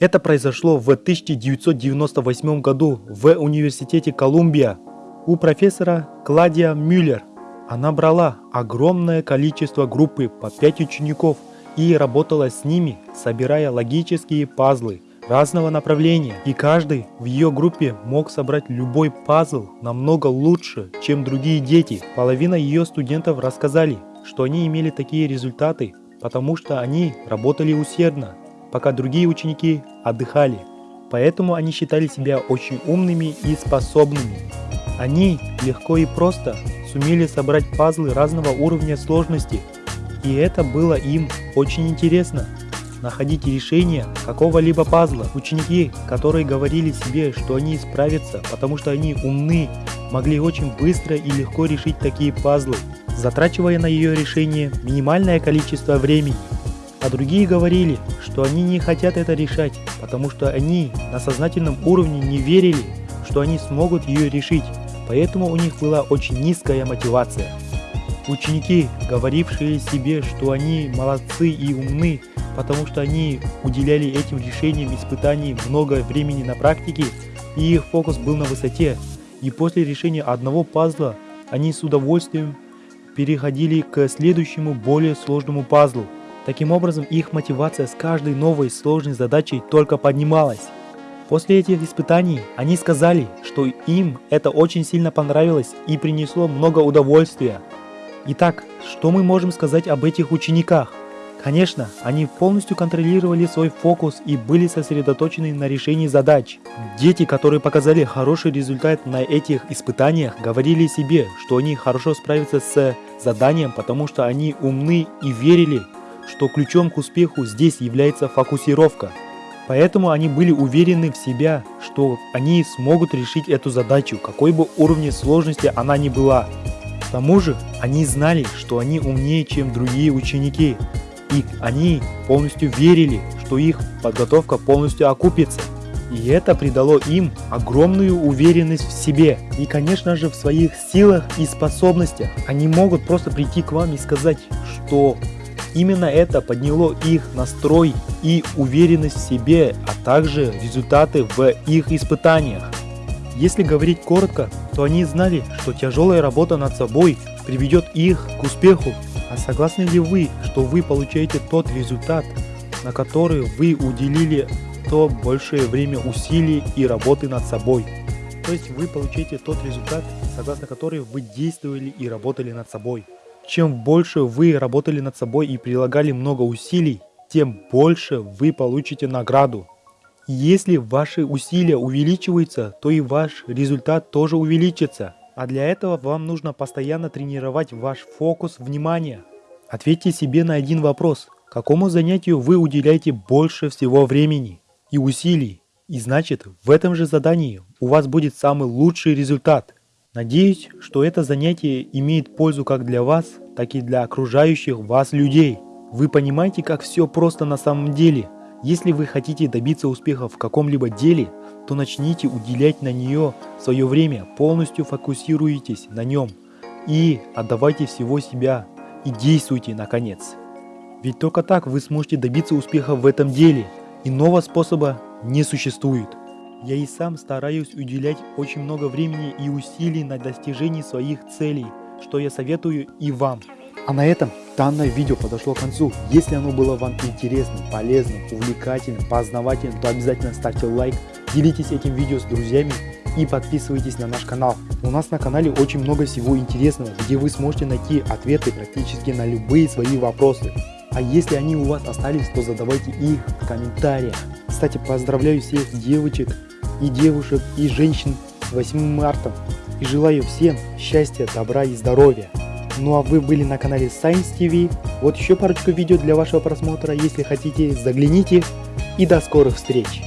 Это произошло в 1998 году в университете Колумбия у профессора Кладия Мюллер. Она брала огромное количество группы по 5 учеников и работала с ними, собирая логические пазлы разного направления. И каждый в ее группе мог собрать любой пазл намного лучше, чем другие дети. Половина ее студентов рассказали, что они имели такие результаты, потому что они работали усердно, пока другие ученики отдыхали. Поэтому они считали себя очень умными и способными. Они легко и просто сумели собрать пазлы разного уровня сложности, и это было им очень интересно. Находить решение какого-либо пазла. Ученики, которые говорили себе, что они справятся, потому что они умны, могли очень быстро и легко решить такие пазлы, затрачивая на ее решение минимальное количество времени. А другие говорили, что они не хотят это решать, потому что они на сознательном уровне не верили, что они смогут ее решить, поэтому у них была очень низкая мотивация. Ученики, говорившие себе, что они молодцы и умны, потому что они уделяли этим решениям испытаний много времени на практике, и их фокус был на высоте, и после решения одного пазла они с удовольствием переходили к следующему более сложному пазлу. Таким образом, их мотивация с каждой новой сложной задачей только поднималась. После этих испытаний они сказали, что им это очень сильно понравилось и принесло много удовольствия. Итак, что мы можем сказать об этих учениках? Конечно, они полностью контролировали свой фокус и были сосредоточены на решении задач. Дети, которые показали хороший результат на этих испытаниях, говорили себе, что они хорошо справятся с заданием, потому что они умны и верили, что ключом к успеху здесь является фокусировка. Поэтому они были уверены в себя, что они смогут решить эту задачу, какой бы уровне сложности она ни была. К тому же, они знали, что они умнее, чем другие ученики, и они полностью верили, что их подготовка полностью окупится. И это придало им огромную уверенность в себе и, конечно же, в своих силах и способностях. Они могут просто прийти к вам и сказать, что Именно это подняло их настрой и уверенность в себе, а также результаты в их испытаниях. Если говорить коротко, то они знали, что тяжелая работа над собой приведет их к успеху. А согласны ли вы, что вы получаете тот результат, на который вы уделили то большее время усилий и работы над собой? То есть вы получаете тот результат, согласно который вы действовали и работали над собой. Чем больше вы работали над собой и прилагали много усилий, тем больше вы получите награду. Если ваши усилия увеличиваются, то и ваш результат тоже увеличится. А для этого вам нужно постоянно тренировать ваш фокус внимания. Ответьте себе на один вопрос. Какому занятию вы уделяете больше всего времени и усилий? И значит, в этом же задании у вас будет самый лучший результат – Надеюсь, что это занятие имеет пользу как для вас, так и для окружающих вас людей. Вы понимаете, как все просто на самом деле. Если вы хотите добиться успеха в каком-либо деле, то начните уделять на нее свое время, полностью фокусируйтесь на нем и отдавайте всего себя и действуйте наконец. Ведь только так вы сможете добиться успеха в этом деле. Иного способа не существует. Я и сам стараюсь уделять очень много времени и усилий на достижении своих целей, что я советую и вам. А на этом данное видео подошло к концу. Если оно было вам интересным, полезным, увлекательным, познавательным, то обязательно ставьте лайк, делитесь этим видео с друзьями и подписывайтесь на наш канал. У нас на канале очень много всего интересного, где вы сможете найти ответы практически на любые свои вопросы. А если они у вас остались, то задавайте их в комментариях. Кстати, поздравляю всех девочек и девушек, и женщин с 8 марта. И желаю всем счастья, добра и здоровья. Ну а вы были на канале Science TV. Вот еще парочку видео для вашего просмотра. Если хотите, загляните. И до скорых встреч!